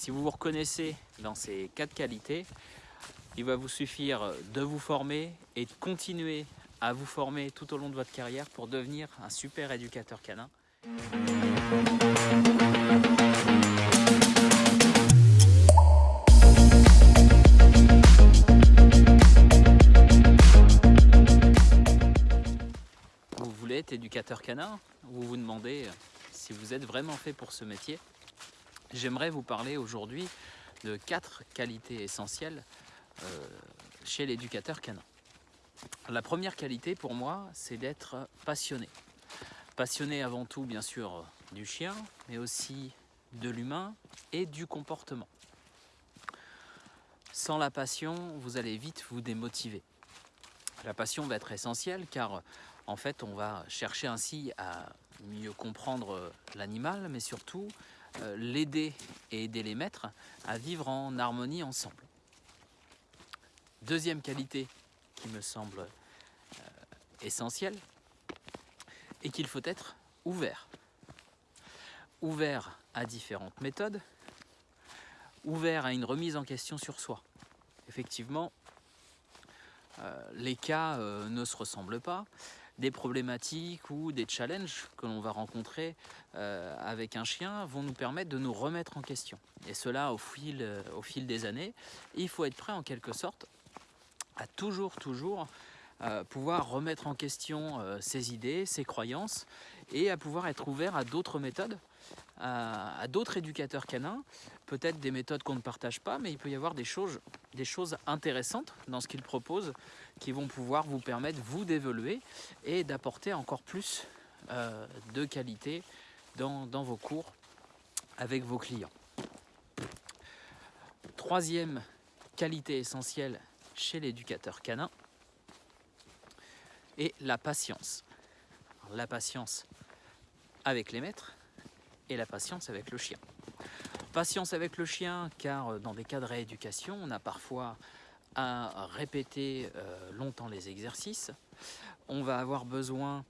Si vous vous reconnaissez dans ces quatre qualités, il va vous suffire de vous former et de continuer à vous former tout au long de votre carrière pour devenir un super éducateur canin. Vous voulez être éducateur canin Vous vous demandez si vous êtes vraiment fait pour ce métier? J'aimerais vous parler aujourd'hui de quatre qualités essentielles euh, chez l'éducateur canin. La première qualité pour moi, c'est d'être passionné. Passionné avant tout, bien sûr, du chien, mais aussi de l'humain et du comportement. Sans la passion, vous allez vite vous démotiver. La passion va être essentielle car en fait on va chercher ainsi à mieux comprendre l'animal mais surtout euh, l'aider et aider les maîtres à vivre en harmonie ensemble. Deuxième qualité qui me semble euh, essentielle et qu'il faut être ouvert. Ouvert à différentes méthodes, ouvert à une remise en question sur soi. Effectivement, euh, les cas ne se ressemblent pas des problématiques ou des challenges que l'on va rencontrer euh, avec un chien vont nous permettre de nous remettre en question. Et cela au fil, euh, des années. il faut être prêt en quelque sorte à toujours, toujours euh, pouvoir remettre en question ses idées, ses croyances et à pouvoir être ouvert à d'autres méthodes, à, d'autres éducateurs canins, peut-être des méthodes qu'on ne partage pas, mais il peut y avoir des choses, des choses intéressantes dans ce qu'ils proposent qui vont pouvoir vous permettre, vous, d'évoluer et d'apporter encore plus euh, de qualité dans, dans vos cours avec vos clients. Troisième qualité essentielle chez l'éducateur canin est la patience. la patience avec les maîtres et la patience avec le chien. Patience avec le chien car euh, dans des cas de rééducation, on a parfois à répéter euh, longtemps les exercices. On va avoir besoin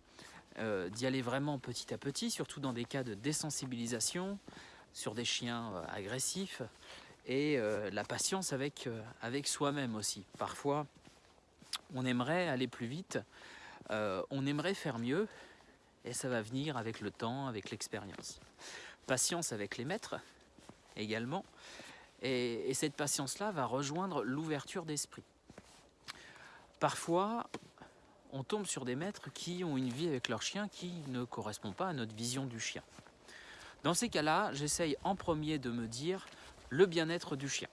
euh, d'y aller vraiment petit à petit, surtout dans des cas de désensibilisation sur des chiens agressifs et la patience avec, avec soi-même aussi. Parfois, on aimerait aller plus vite, on aimerait faire mieux, et ça va venir avec le temps, avec l'expérience. Patience avec les maîtres également, et, cette patience-là va rejoindre l'ouverture d'esprit. Parfois, on tombe sur des maîtres qui ont une vie avec leur chien qui ne correspond pas à notre vision du chien. Dans ces cas-là, j'essaye en premier de me dire le bien-être du chien.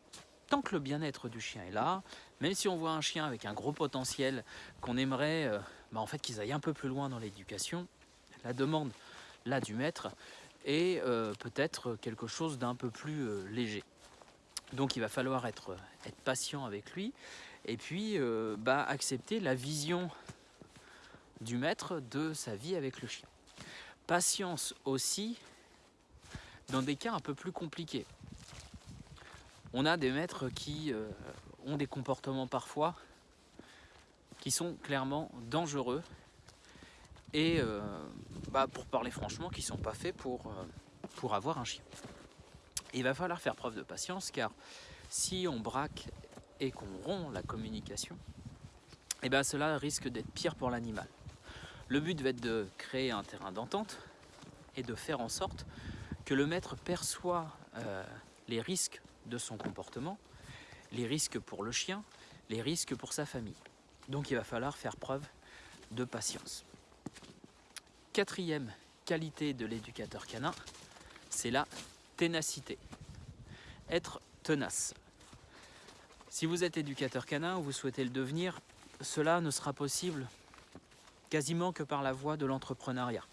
Tant que le bien-être du chien est là, même si on voit un chien avec un gros potentiel qu'on aimerait euh, bah, en fait qu'ils aillent un peu plus loin dans l'éducation, la demande là du maître est euh, peut-être quelque chose d'un peu plus euh, léger. Donc il va falloir être, patient avec lui et puis euh, bah, accepter la vision du maître de sa vie avec le chien. Patience aussi dans des cas un peu plus compliqués. On a des maîtres qui ont des comportements parfois qui sont clairement dangereux et euh, bah, pour parler franchement, qui ne sont pas faits pour, euh, pour avoir un chien. il va falloir faire preuve de patience car si on braque et qu'on rompt la communication, eh ben cela risque d'être pire pour l'animal. Le but va être de créer un terrain d'entente et de faire en sorte que le maître perçoit euh, les risques de son comportement, les risques pour le chien, les risques pour sa famille. Donc il va falloir faire preuve de patience. Quatrième qualité de l'éducateur canin, c'est la ténacité. Être tenace. Si vous êtes éducateur canin ou vous souhaitez le devenir, cela ne sera possible quasiment que par la voie de l'entrepreneuriat.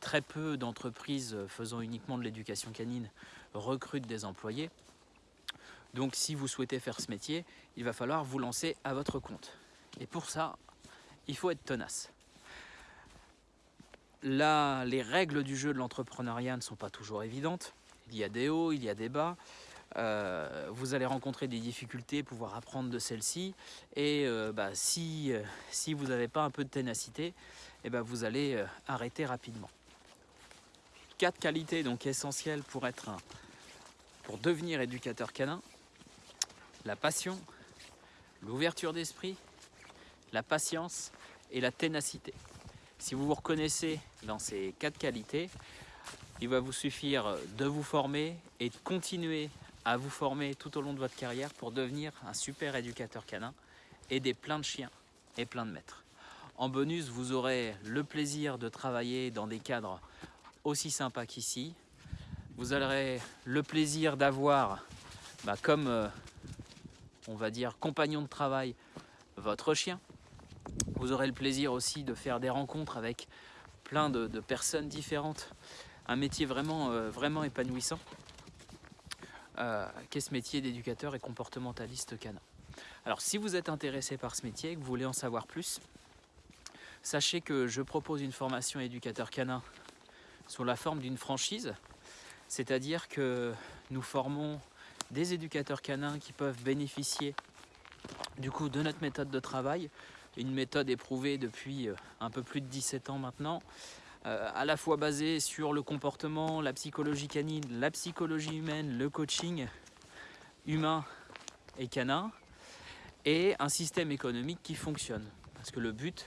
Très peu d'entreprises faisant uniquement de l'éducation canine recrutent des employés. Donc si vous souhaitez faire ce métier, il va falloir vous lancer à votre compte. Et pour ça, il faut être tenace. Là, les règles du jeu de l'entrepreneuriat ne sont pas toujours évidentes. Il y a des hauts, il y a des bas. Euh, vous allez rencontrer des difficultés, pouvoir apprendre de celles-ci. Et euh, bah, si, euh, si vous n'avez pas un peu de ténacité, eh ben, vous allez arrêter rapidement. Quatre qualités donc essentielles pour être pour devenir éducateur canin, la passion, l'ouverture d'esprit, la patience et la ténacité. Si vous vous reconnaissez dans ces quatre qualités, il va vous suffire de vous former et de continuer à vous former tout au long de votre carrière pour devenir un super éducateur canin, aider plein de chiens et plein de maîtres. En bonus, vous aurez le plaisir de travailler dans des cadres aussi sympas qu'ici. Vous aurez le plaisir d'avoir, bah, comme euh, on va dire, compagnon de travail, votre chien. Vous aurez le plaisir aussi de faire des rencontres avec plein de, personnes différentes. Un métier vraiment, euh, épanouissant. Euh, qu'est ce métier d'éducateur et comportementaliste canin? Alors si vous êtes intéressé par ce métier et que vous voulez en savoir plus, Sachez que je propose une formation éducateur canin sous la forme d'une franchise, c'est-à-dire que nous formons des éducateurs canins qui peuvent bénéficier du coup de notre méthode de travail, une méthode éprouvée depuis euh, un peu plus de 17 ans maintenant, euh, à la fois basée sur le comportement, la psychologie canine, la psychologie humaine, le coaching humain et canin, et un système économique qui fonctionne. Parce que le but,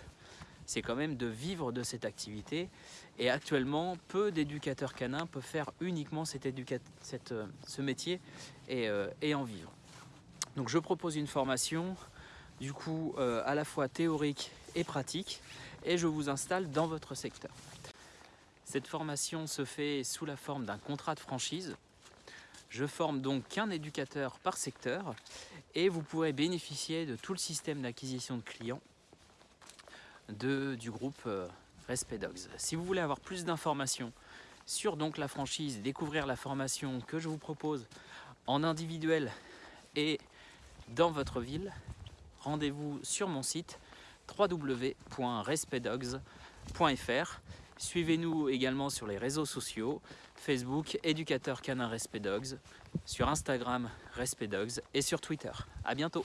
c'est quand même de vivre de cette activité. Et actuellement, peu d'éducateurs canins peuvent faire uniquement cette, euh, ce métier et, en vivre. Donc je propose une formation, du coup, euh, à la fois théorique et pratique, et je vous installe dans votre secteur. Cette formation se fait sous la forme d'un contrat de franchise. Je forme donc qu'un éducateur par secteur et vous pourrez bénéficier de tout le système d'acquisition de clients de, du groupe euh, Respect Dogs. Si vous voulez avoir plus d'informations sur donc la franchise, découvrir la formation que je vous propose en individuel et dans votre ville, rendez-vous sur mon site www.respectdogs.fr. Suivez-nous également sur les réseaux sociaux, Facebook, éducateur canin Respect Dogs, sur Instagram Respect Dogs et sur Twitter. A bientôt